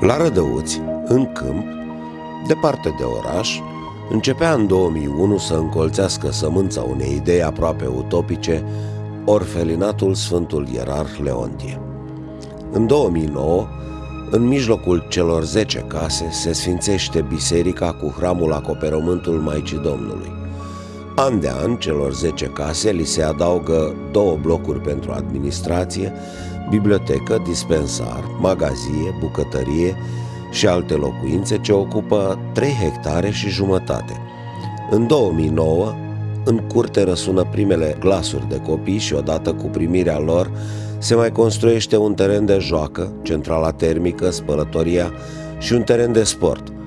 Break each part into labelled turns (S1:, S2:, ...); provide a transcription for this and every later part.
S1: La Rădăuți, în câmp, departe de oraș, începea în 2001 să încolțească sămânța unei idei aproape utopice, orfelinatul Sfântul Ierarh Leontie. În 2009, în mijlocul celor 10 case se sfințește biserica cu hramul acoperământul Maicii Domnului. An de an, celor 10 case li se adaugă două blocuri pentru administrație, bibliotecă, dispensar, magazie, bucătărie și alte locuințe ce ocupă 3 hectare și jumătate. În 2009, în curte răsună primele glasuri de copii și odată cu primirea lor se mai construiește un teren de joacă, centrala termică, spălătoria și un teren de sport –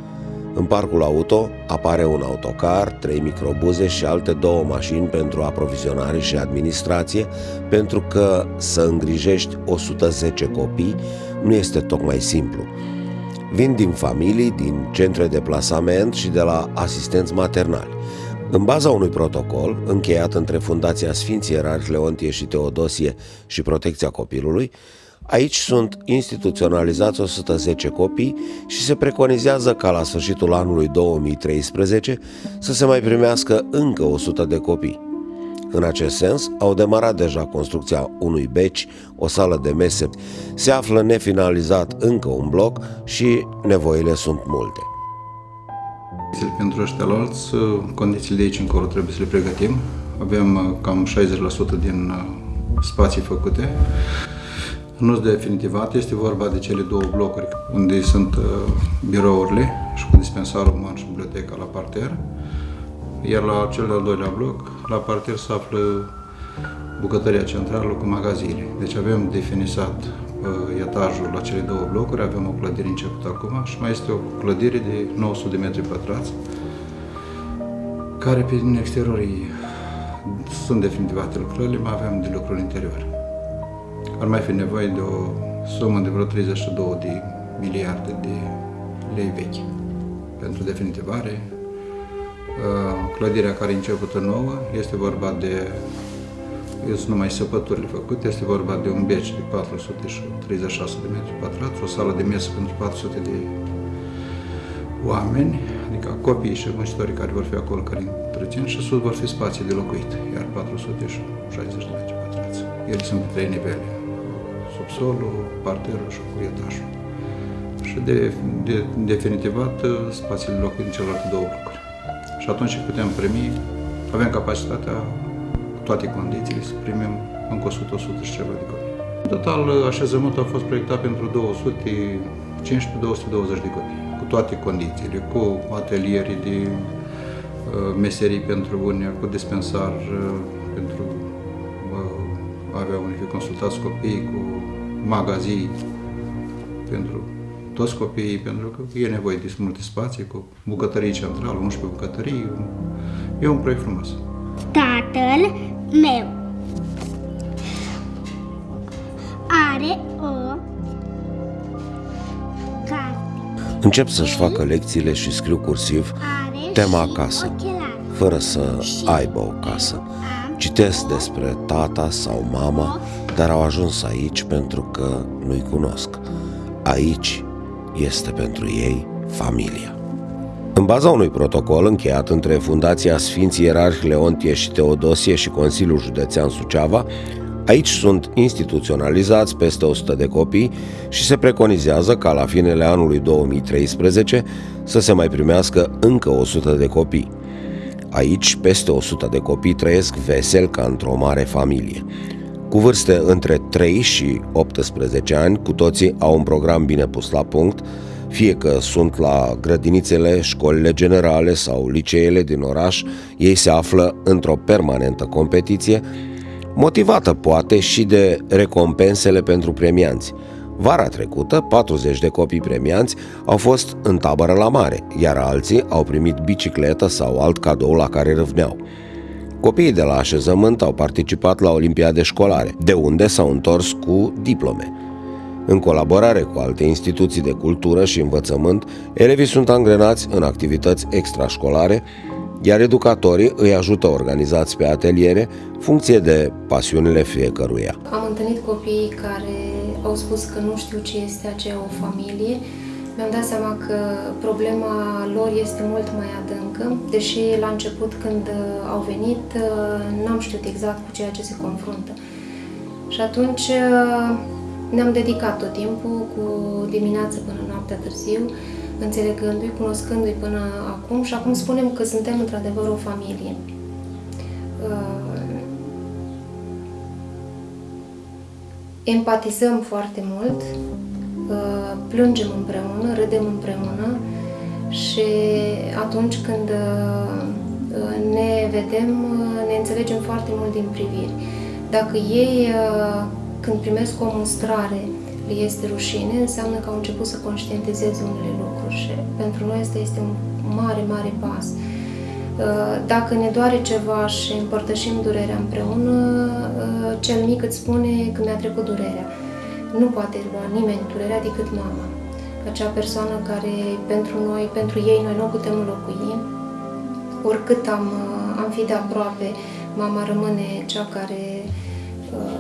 S1: în parcul auto apare un autocar, trei microbuze și alte două mașini pentru aprovizionare și administrație, pentru că să îngrijești 110 copii nu este tocmai simplu. Vin din familii, din centre de plasament și de la asistenți maternali. În baza unui protocol, încheiat între Fundația Sfinții Erari Leontie și Teodosie și Protecția Copilului, Aici sunt instituționalizați 110 copii și se preconizează ca la sfârșitul anului 2013 să se mai primească încă 100 de copii. În acest sens, au demarat deja construcția unui beci, o sală de mese. Se află nefinalizat încă un bloc și nevoile sunt multe.
S2: Pentru ăștia alți, condițiile de aici încolo trebuie să le pregătim. Avem uh, cam 60% din uh, spații făcute. Nu sunt definitivate, este vorba de cele două blocuri unde sunt uh, birourile și cu dispensarul uman și biblioteca la parter. Iar la cel de-al doilea bloc, la parter se află bucătăria centrală cu magaziile. Deci avem definisat uh, etajul la cele două blocuri, avem o clădire începută acum și mai este o clădire de 900 de metri pătrați, care pe exterior sunt definitivate lucrările, mai avem de lucruri interior ar mai fi nevoie de o sumă de vreo 32 de miliarde de lei vechi pentru definitivare. Uh, clădirea care e începută nouă este vorba de sunt numai săpăturile făcute, este vorba de un beci de 436 de metri pătrați, o sală de mesă pentru 400 de oameni, adică copii și muncitorii care vor fi acolo, care întrețin, și sus vor fi spații de locuit, iar 460 de metri pătrați. Ele sunt pe trei nivele subsolul, parterul și cu etajul. Și de, de, definitivat uh, spațiile locului în celelalte două blocuri. Și atunci putem primi, avem capacitatea, cu toate condițiile, să primim încă 100, 100 și ceva de copii. În total, uh, așezământul a fost proiectat pentru 215-220 de copii, cu toate condițiile, cu ateliere de uh, meserii pentru unii, cu dispensar pentru avea unii fi consultați copiii cu magazii pentru toți copiii, pentru că e nevoie de multe spații, cu bucătării centrală, 11 bucătării. E un proiect frumos.
S3: Tatăl meu are o carte.
S1: Încep să-și facă lecțiile și scriu cursiv tema acasă, fără să aibă o casă. Citesc despre tata sau mama, dar au ajuns aici pentru că nu-i cunosc. Aici este pentru ei familia. În baza unui protocol încheiat între Fundația Sfinții Ierarhi Leontie și Teodosie și Consiliul Județean Suceava, aici sunt instituționalizați peste 100 de copii și se preconizează ca la finele anului 2013 să se mai primească încă 100 de copii. Aici, peste 100 de copii trăiesc vesel ca într-o mare familie. Cu vârste între 3 și 18 ani, cu toții au un program bine pus la punct, fie că sunt la grădinițele, școlile generale sau liceele din oraș, ei se află într-o permanentă competiție, motivată poate și de recompensele pentru premianți. Vara trecută, 40 de copii premianți au fost în tabără la mare, iar alții au primit bicicletă sau alt cadou la care râvneau. Copiii de la așezământ au participat la olimpiade școlare, de unde s-au întors cu diplome. În colaborare cu alte instituții de cultură și învățământ, elevii sunt angrenați în activități extrașcolare, iar educatorii îi ajută organizați pe ateliere, funcție de pasiunile fiecăruia.
S4: Am întâlnit copii care au spus că nu știu ce este aceea o familie mi-am dat seama că problema lor este mult mai adâncă, deși la început când uh, au venit uh, n-am știut exact cu ceea ce se confruntă. Și atunci uh, ne-am dedicat tot timpul, cu dimineața până noaptea târziu, înțelegându-i, cunoscându-i până acum și acum spunem că suntem într-adevăr o familie. Empatizăm foarte mult, Uh, plângem împreună, râdem împreună și atunci când uh, ne vedem, uh, ne înțelegem foarte mult din priviri. Dacă ei, când primesc o mustrare, le este rușine, înseamnă că au început să conștientizeze unele lucruri și pentru noi asta este un mare, mare pas. Dacă ne doare ceva și împărtășim durerea împreună, cel mic îți spune că mi-a trecut durerea nu poate lua nimeni durerea decât mama. Acea persoană care pentru noi, pentru ei, noi nu putem înlocui. Oricât am, am fi de aproape, mama rămâne cea care, uh,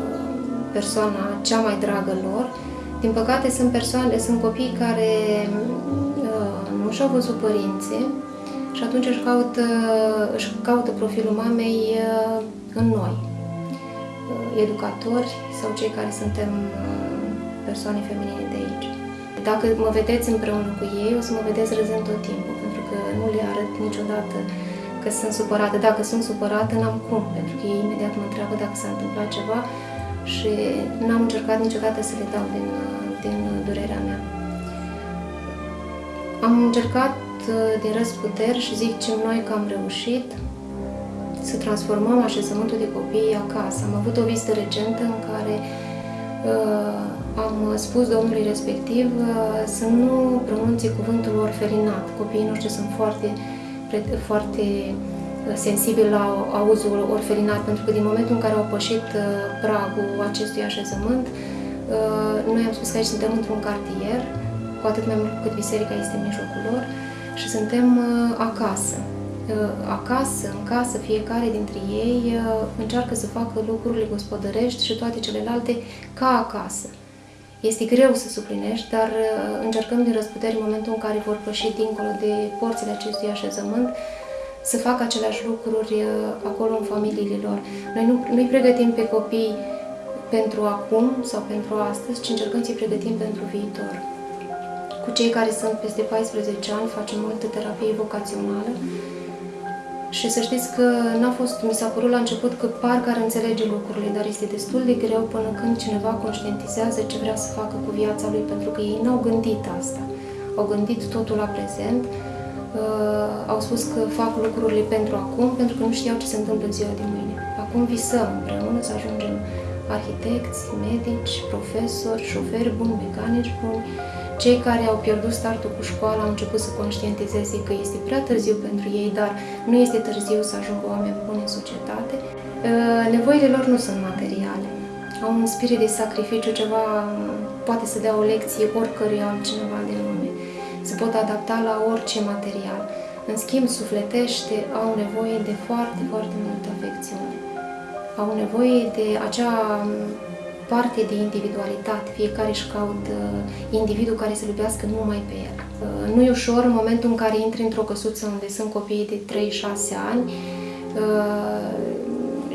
S4: persoana cea mai dragă lor. Din păcate sunt persoane, sunt copii care uh, nu și-au văzut părinții și atunci își caută, își caută profilul mamei uh, în noi, educatori sau cei care suntem persoane feminine de aici. Dacă mă vedeți împreună cu ei, o să mă vedeți râzând tot timpul, pentru că nu le arăt niciodată că sunt supărată. Dacă sunt supărată, n-am cum, pentru că ei imediat mă întreabă dacă s-a întâmplat ceva și n-am încercat niciodată să le dau din, din durerea mea. Am încercat uh, din răsputeri și zic ce noi că am reușit să transformăm așezământul de copii acasă. Am avut o vizită recentă în care uh, am spus domnului respectiv uh, să nu pronunțe cuvântul orfelinat. Copiii noștri sunt foarte, foarte uh, sensibili la auzul orfelinat, pentru că din momentul în care au pășit uh, pragul acestui așezământ, noi am spus că aici suntem într-un cartier, cu atât mai mult cât biserica este în mijlocul lor, și suntem acasă. Acasă, în casă, fiecare dintre ei încearcă să facă lucrurile gospodărești și toate celelalte ca acasă. Este greu să suplinești, dar uh, încercăm din răsputeri în momentul în care vor păși dincolo de porțile acestui așezământ să facă aceleași lucruri uh, acolo în familiile lor. Noi nu, nu-i pregătim pe copii pentru acum sau pentru astăzi, ci încercăm să-i pregătim pentru viitor. Cu cei care sunt peste 14 ani facem multă terapie vocațională și să știți că n-a fost, mi s-a părut la început că parcă ar înțelege lucrurile, dar este destul de greu până când cineva conștientizează ce vrea să facă cu viața lui, pentru că ei n-au gândit asta. Au gândit totul la prezent, uh, au spus că fac lucrurile pentru acum, pentru că nu știau ce se întâmplă în ziua de mâine. Acum visăm împreună să ajungem arhitecți, medici, profesori, șoferi buni, mecanici buni, cei care au pierdut startul cu școala au început să conștientizeze că este prea târziu pentru ei, dar nu este târziu să ajungă oameni buni în societate. Uh, nevoile lor nu sunt materiale. Au un spirit de sacrificiu, ceva poate să dea o lecție oricărui altcineva din lume. Se pot adapta la orice material. În schimb, sufletește, au nevoie de foarte, foarte multă afecțiune. Au nevoie de acea parte de individualitate, fiecare își caută individul care să iubească numai pe el. Uh, nu e ușor în momentul în care intri într-o căsuță unde sunt copii de 3-6 ani uh,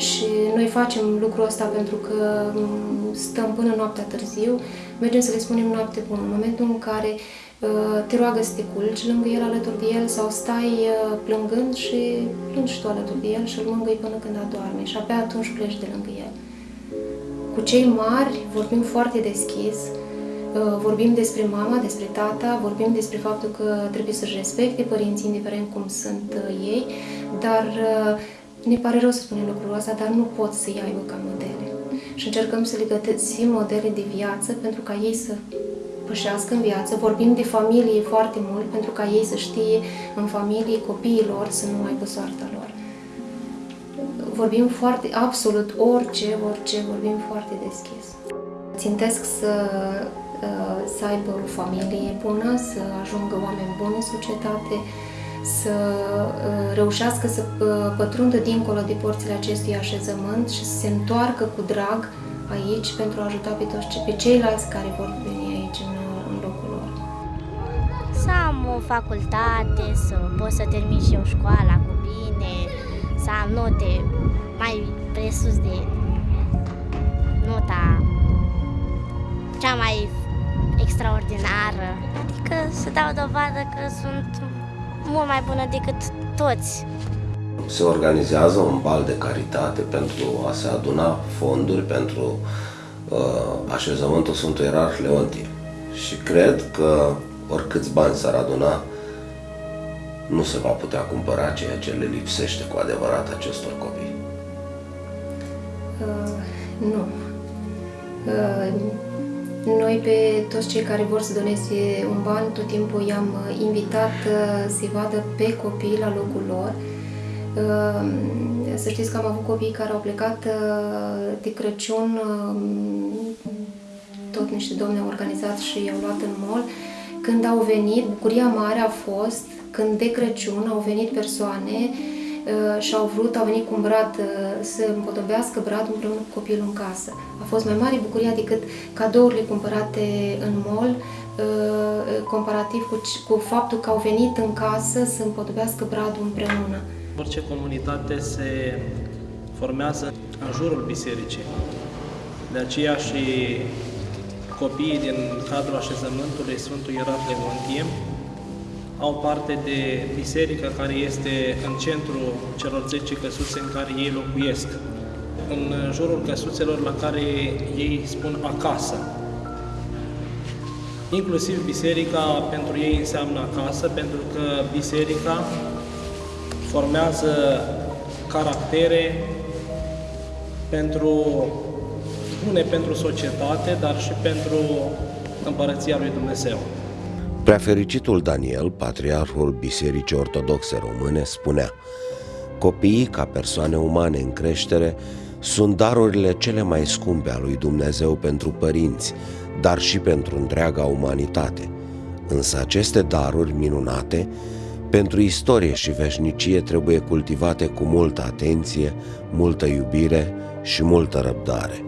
S4: și noi facem lucrul ăsta pentru că um, stăm până noaptea târziu, mergem să le spunem noapte bună. În momentul în care uh, te roagă să te culci lângă el, alături de el, sau stai plângând și plângi tu alături de el și îl mângâi până când adorme și abia atunci pleci de lângă el. Cu cei mari vorbim foarte deschis, uh, vorbim despre mama, despre tata, vorbim despre faptul că trebuie să-și respecte părinții, indiferent cum sunt uh, ei, dar uh, ne pare rău să spunem lucrul ăsta, dar nu pot să-i aibă ca modele. Și încercăm să le găsim modele de viață pentru ca ei să pășească în viață. Vorbim de familie foarte mult pentru ca ei să știe în familie copiilor să nu aibă soarta lor vorbim foarte, absolut orice, orice, vorbim foarte deschis. Țintesc să, uh, să aibă o familie bună, să ajungă oameni buni în societate, să uh, reușească să uh, pătrundă dincolo de porțile acestui așezământ și să se întoarcă cu drag aici pentru a ajuta pe toți pe ceilalți care vor veni aici în, în locul lor.
S5: să am o facultate, să pot să termin și eu școala cu bine, să am note mai presus de nota cea mai extraordinară. Adică să dau dovadă că sunt mult mai bună decât toți.
S1: Se organizează un bal de caritate pentru a se aduna fonduri pentru uh, așezământul Sfântul Ierarh Leontie. Și cred că oricâți bani s-ar aduna, nu se va putea cumpăra ceea ce le lipsește cu adevărat acestor copii.
S4: Uh, nu. Uh, noi pe toți cei care vor să doneze un ban, tot timpul i-am uh, invitat uh, să-i vadă pe copii la locul lor. Uh, Să știți că am avut copii care au plecat uh, de Crăciun, uh, tot niște domni au organizat și i-au luat în mall. Când au venit, bucuria mare a fost când de Crăciun au venit persoane uh, și au vrut, au venit cu un brad uh, să împodobească bradul împreună cu copilul în casă. A fost mai mare bucuria decât cadourile cumpărate în mall, uh, comparativ cu, c- cu faptul că au venit în casă să împodobească bradul împreună.
S6: Orice comunitate se formează în jurul bisericii. De aceea și copiii din cadrul așezământului Sfântul Ierarh Leontie au parte de biserica care este în centrul celor 10 căsuțe în care ei locuiesc. În jurul căsuțelor la care ei spun acasă. Inclusiv biserica pentru ei înseamnă acasă, pentru că biserica formează caractere pentru bune pentru societate, dar și pentru împărăția lui Dumnezeu.
S1: Preafericitul Daniel, patriarhul Bisericii Ortodoxe Române, spunea Copiii, ca persoane umane în creștere, sunt darurile cele mai scumpe a lui Dumnezeu pentru părinți, dar și pentru întreaga umanitate. Însă aceste daruri minunate, pentru istorie și veșnicie, trebuie cultivate cu multă atenție, multă iubire și multă răbdare.